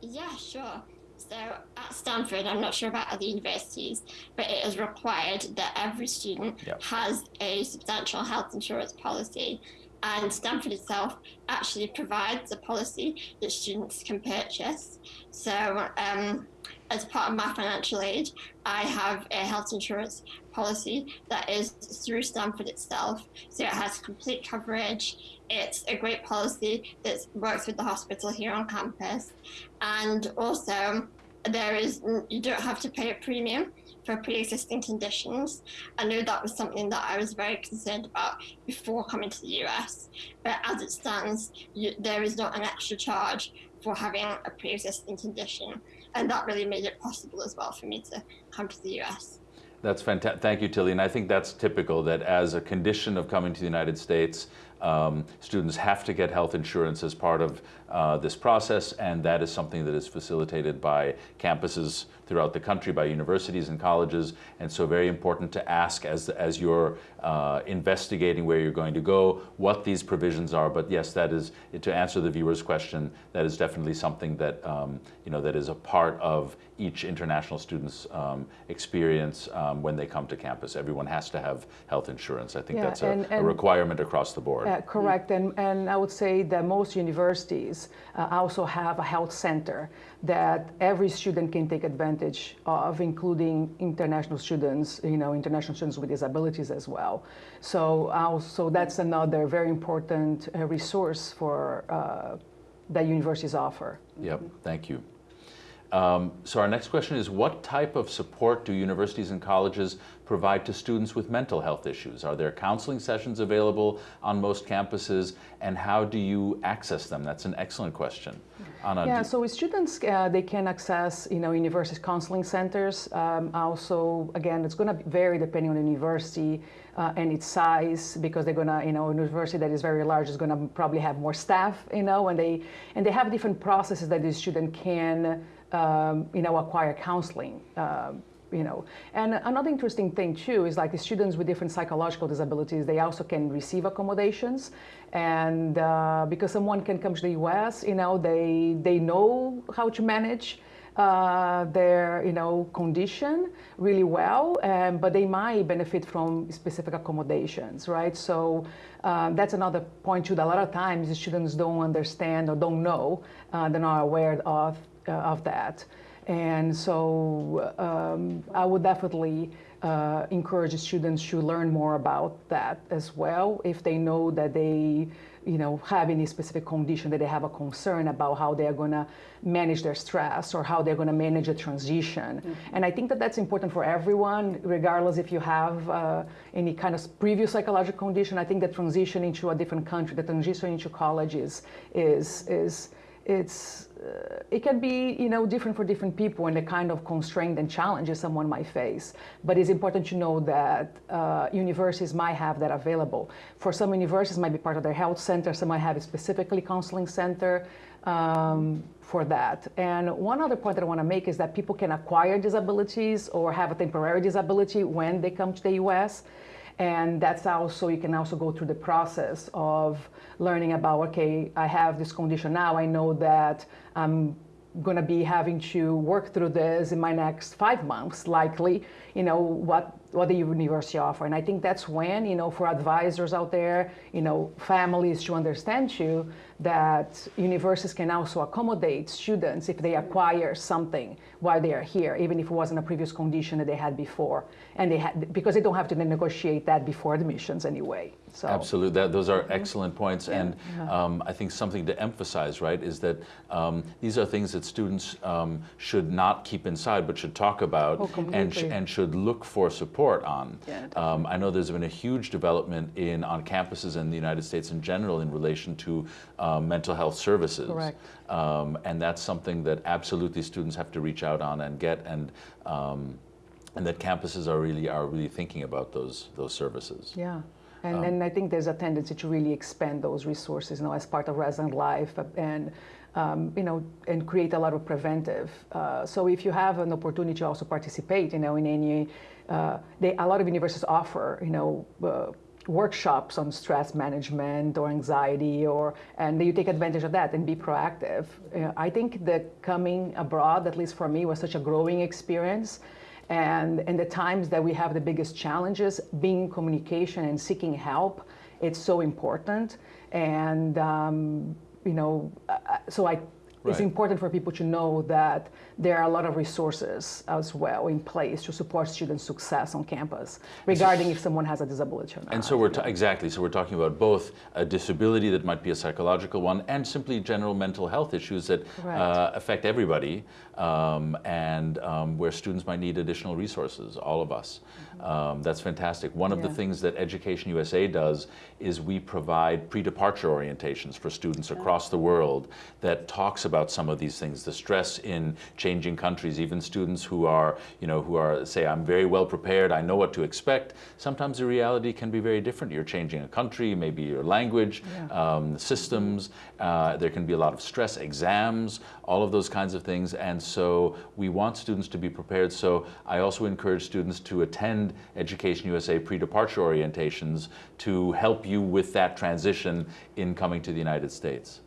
[SPEAKER 4] Yeah, sure. So at Stanford, I'm not sure about other universities, but it is required that every student
[SPEAKER 1] Yep.
[SPEAKER 4] has a substantial health insurance policy. And Stanford itself actually provides a policy that students can purchase. So, um, as part of my financial aid, I have a health insurance policy that is through Stanford itself. So it has complete coverage. It's a great policy that works with the hospital here on campus. And also, there is you don't have to pay a premium for pre-existing conditions. I know that was something that I was very concerned about before coming to the US. But as it stands, you, there is not an extra charge for having a pre-existing condition, and that really made it possible as well for me to come to the US.
[SPEAKER 1] That's fantastic. Thank you, Tilly. And I think that's typical that as a condition of coming to the United States, um, students have to get health insurance as part of uh, this process, and that is something that is facilitated by campuses throughout the country, by universities and colleges. And so, very important to ask as as you're uh, investigating where you're going to go, what these provisions are. But yes, that is to answer the viewer's question. That is definitely something that um, you know that is a part of each international student's um, experience um, when they come to campus. Everyone has to have health insurance. I think
[SPEAKER 3] Yeah,
[SPEAKER 1] that's a,
[SPEAKER 3] and-
[SPEAKER 1] a requirement across the board.
[SPEAKER 3] Uh, correct, and, and I would say that most universities uh, also have a health center that every student can take advantage of, including international students, you know, international students with disabilities as well. So also that's another very important uh, resource for uh, that universities offer.
[SPEAKER 1] Yep, thank you. Um, so our next question is, what type of support do universities and colleges provide to students with mental health issues? Are there counseling sessions available on most campuses, and how do you access them? That's an excellent question. Anna,
[SPEAKER 3] Yeah, so with students, uh, they can access, you know, university counseling centers. Um, also, again, it's going to vary depending on the university uh, and its size, because they're going to, you know, a university that is very large is going to probably have more staff, you know, and they and they have different processes that the student can, um, you know, acquire counseling. Um, you know. And another interesting thing too is like the students with different psychological disabilities they also can receive accommodations. And uh, because someone can come to the us you know they they know how to manage uh, their you know condition really well but they might benefit from specific accommodations right? So um, that's another point too that a lot of times the students don't understand or don't know uh, they're not aware of uh, of that and so um, I would definitely uh, encourage students to learn more about that as well. If they know that they you know have any specific condition that they have a concern about how they are going to manage their stress or how they're going to manage a transition. And i think that that's important for everyone regardless if you have uh, any kind of previous psychological condition. I think the transition into a different country the transition into college is is is it's uh, it can be you know different for different people and the kind of constraint and challenges someone might face. But it's important to know that uh, universities might have that available. For some universities might be part of their health center. Some might have a specifically counseling center um, for that. And one other point that i want to make is that people can acquire disabilities or have a temporary disability when they come to the us and that's also you can also go through the process of learning about okay i have this condition now. I know that i'm going to be having to work through this in my next five months likely you know what what the university offer. And i think that's when you know for advisors out there you know families to understand you that universities can also accommodate students if they acquire something while they are here, even if it wasn't a previous condition that they had before, and they had because they don't have to negotiate that before admissions anyway. So.
[SPEAKER 1] Absolutely, that, those are excellent points, and um, I think something to emphasize, right, is that um, these are things that students um, should not keep inside, but should talk about
[SPEAKER 3] Oh,
[SPEAKER 1] and, sh- and should look for support on.
[SPEAKER 2] Yeah,
[SPEAKER 1] um, I know there's been a huge development in on campuses in the United States in general in relation to um, mental health services. Um, and that's something that absolutely students have to reach out on and get, and um, and that campuses are really are really thinking about those those services.
[SPEAKER 3] Yeah. And,
[SPEAKER 1] Um,
[SPEAKER 3] and I think there's a tendency to really expand those resources, you know, as part of resident life uh, and, um, you know, and create a lot of preventive. Uh, so if you have an opportunity to also participate, you know, in any, uh, they, a lot of universities offer, you know, uh, workshops on stress management or anxiety or and you take advantage of that and be proactive i think the coming abroad at least for me was such a growing experience and in the times that we have the biggest challenges, being in communication and seeking help, it's so important. And um, you know, uh, so I, it's important for people to know that there are a lot of resources as well in place to support student success on campus, regarding if someone has a disability or not.
[SPEAKER 1] And so we're ta- exactly so we're talking about both a disability that might be a psychological one, and simply general mental health issues that
[SPEAKER 3] Right.
[SPEAKER 1] uh, affect everybody, um, and um, where students might need additional resources. All of us. Um, that's fantastic. One of the things that Education USA does is we provide pre-departure orientations for students across the world that talks about some of these things, the stress in changing countries, even students who are, you know, who are say, I'm very well prepared, I know what to expect. Sometimes the reality can be very different. You're changing a country, maybe your language, um, systems. Uh, there can be a lot of stress, exams, all of those kinds of things. And so we want students to be prepared. So I also encourage students to attend Education USA pre-departure orientations to help you with that transition in coming to the United States.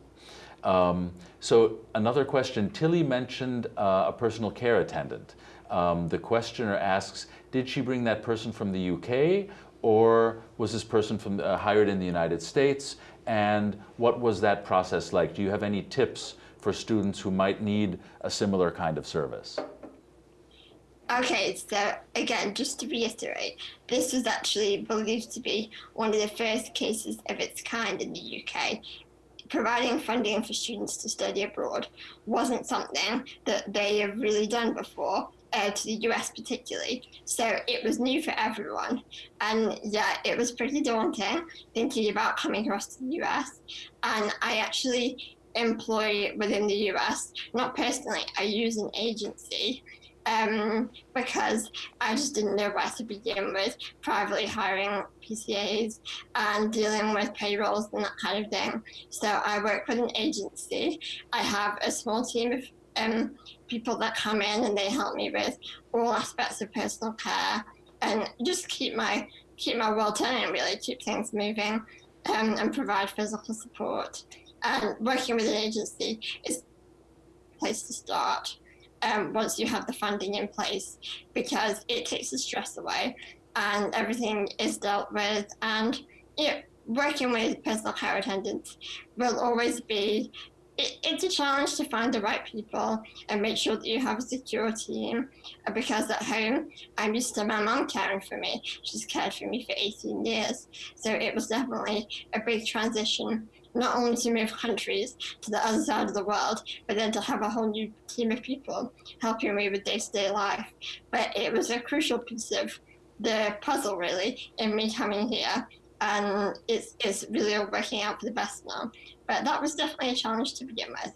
[SPEAKER 1] Um, so another question, Tilly mentioned uh, a personal care attendant. Um, the questioner asks, did she bring that person from the UK or was this person from, uh, hired in the United States? And what was that process like? Do you have any tips for students who might need a similar kind of service?
[SPEAKER 4] Okay, so again, just to reiterate, this was actually believed to be one of the first cases of its kind in the UK. Providing funding for students to study abroad wasn't something that they have really done before, uh, to the US particularly. So it was new for everyone. And yeah, it was pretty daunting thinking about coming across to the US. And I actually employ within the US, not personally, I use an agency um, because I just didn't know where to begin with privately hiring PCAs and dealing with payrolls and that kind of thing. So I work with an agency. I have a small team of um, people that come in and they help me with all aspects of personal care and just keep my keep my world turning really, keep things moving um, and provide physical support. And working with an agency is a place to start um, once you have the funding in place because it takes the stress away and everything is dealt with. And you know, working with personal care attendants will always be. It, it's a challenge to find the right people and make sure that you have a secure team. Because at home, I'm used to my mum caring for me. She's cared for me for 18 years. So it was definitely a big transition not only to move countries to the other side of the world, but then to have a whole new team of people helping me with day to day life. But it was a crucial piece of the puzzle, really, in me coming here. And it's, it's really all working out for the best now. But that was definitely a challenge to begin with.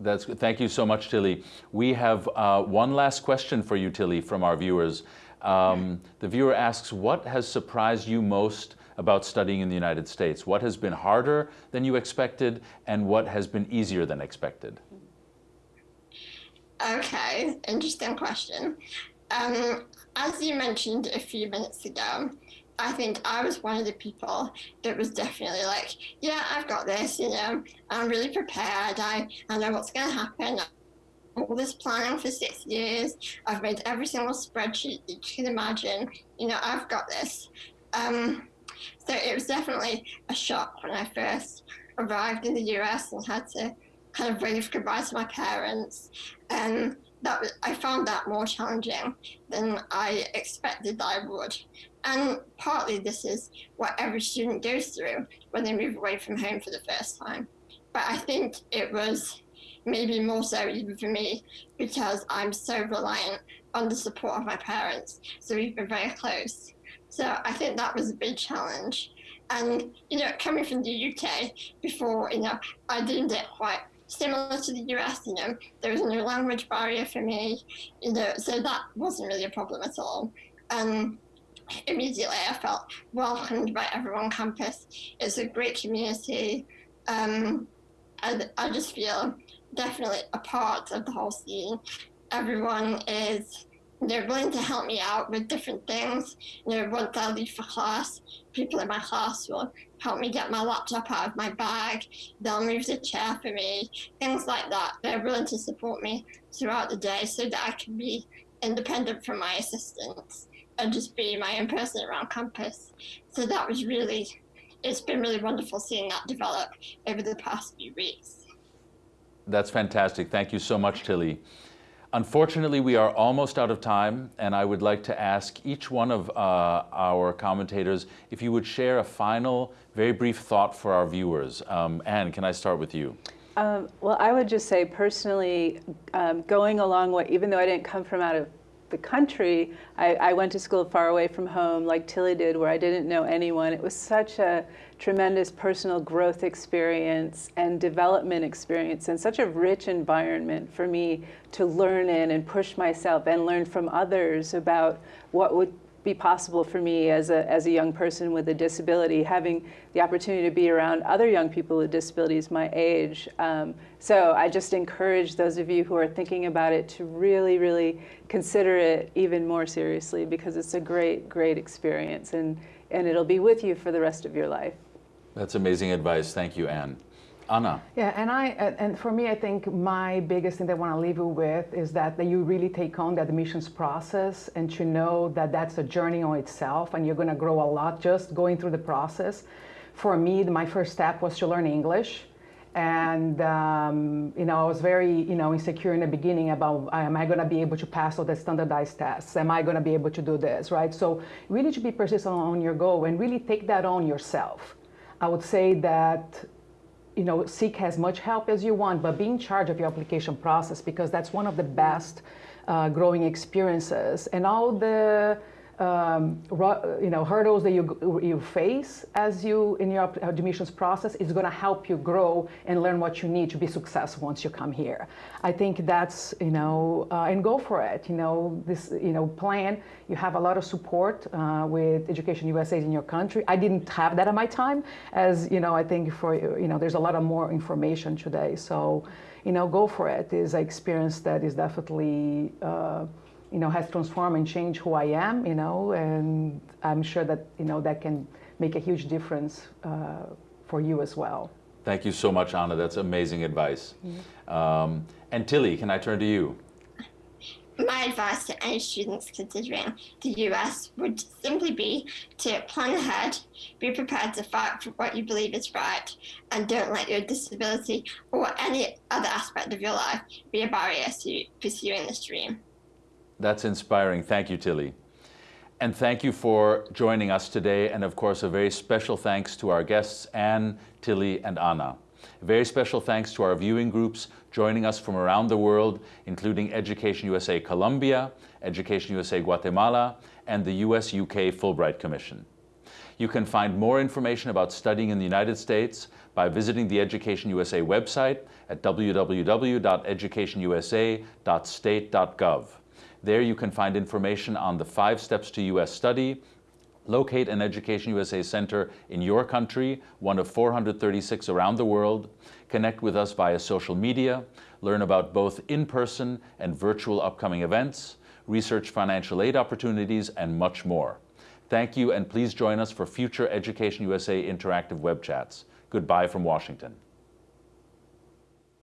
[SPEAKER 1] That's good. Thank you so much, Tilly. We have uh, one last question for you, Tilly, from our viewers. Um, the viewer asks, what has surprised you most about studying in the United States? What has been harder than you expected, and what has been easier than expected?
[SPEAKER 4] Okay, interesting question. Um, as you mentioned a few minutes ago, I think I was one of the people that was definitely like, yeah, I've got this, you know, I'm really prepared. I, I know what's going to happen. All this planning for six years. I've made every single spreadsheet that you can imagine. You know, I've got this. Um, so it was definitely a shock when I first arrived in the US and had to kind of wave goodbye to my parents. And that I found that more challenging than I expected that I would. And partly this is what every student goes through when they move away from home for the first time. But I think it was maybe more so even for me because I'm so reliant on the support of my parents. So we've been very close. So I think that was a big challenge. And, you know, coming from the UK before, you know, I deemed it quite similar to the US, you know, there was no language barrier for me, you know, so that wasn't really a problem at all. And immediately I felt welcomed by everyone on campus. It's a great community. Um, and I just feel definitely a part of the whole scene. Everyone is they're willing to help me out with different things. You know, once I leave for class, people in my class will help me get my laptop out of my bag. They'll move the chair for me, things like that. They're willing to support me throughout the day so that I can be independent from my assistants and just be my own person around campus. So that was really, it's been really wonderful seeing that develop over the past few weeks.
[SPEAKER 1] That's fantastic. Thank you so much, Tilly. Unfortunately, we are almost out of time, and I would like to ask each one of uh, our commentators if you would share a final, very brief thought for our viewers. Um, Anne, can I start with you?
[SPEAKER 2] Um, well, I would just say personally, um, going along what, even though I didn't come from out of the country, I, I, went to school far away from home, like Tilly did, where I didn't know anyone. It was such a tremendous personal growth experience and development experience, and such a rich environment for me to learn in and push myself and learn from others about what would be possible for me as a, as a young person with a disability, having the opportunity to be around other young people with disabilities my age. Um, so I just encourage those of you who are thinking about it to really, really consider it even more seriously because it's a great, great experience and, and it'll be with you for the rest of your life.
[SPEAKER 1] That's amazing advice. Thank you, Anne. Anna.
[SPEAKER 3] Yeah, and I and for me, I think my biggest thing that I want to leave you with is that, that you really take on the admissions process and to know that that's a journey on itself and you're going to grow a lot just going through the process. For me, my first step was to learn English. And, um, you know, I was very, you know, insecure in the beginning about, am I going to be able to pass all the standardized tests? Am I going to be able to do this, right? So really to be persistent on your goal and really take that on yourself. I would say that you know, seek as much help as you want, but be in charge of your application process because that's one of the best uh, growing experiences. And all the um, you know, hurdles that you, you face as you in your admissions process is going to help you grow and learn what you need to be successful once you come here. I think that's, you know, uh, and go for it. You know, this, you know, plan. You have a lot of support uh, with Education USA in your country. I didn't have that at my time, as you know. I think for you know, there's a lot of more information today. So, you know, go for it. Is an experience that is definitely. Uh, you know, has transformed and changed who I am, you know, and I'm sure that, you know, that can make a huge difference uh, for you as well.
[SPEAKER 1] Thank you so much, Anna. That's amazing advice. Mm -hmm. um, and Tilly, can I turn to you?
[SPEAKER 4] My advice to any students considering the US would simply be to plan ahead, be prepared to fight for what you believe is right, and don't let your disability or any other aspect of your life be a barrier to pursuing this dream.
[SPEAKER 1] That's inspiring. Thank you, Tilly. And thank you for joining us today. And of course, a very special thanks to our guests, Anne, Tilly, and Anna. A very special thanks to our viewing groups joining us from around the world, including Education USA Colombia, Education USA Guatemala, and the US-UK Fulbright Commission. You can find more information about studying in the United States by visiting the Education USA website at www.educationusa.state.gov. There you can find information on the five steps to U.S. study, locate an Education USA center in your country, one of 436 around the world, connect with us via social media, learn about both in-person and virtual upcoming events, research financial aid opportunities, and much more. Thank you, and please join us for future Education USA interactive web chats. Goodbye from Washington.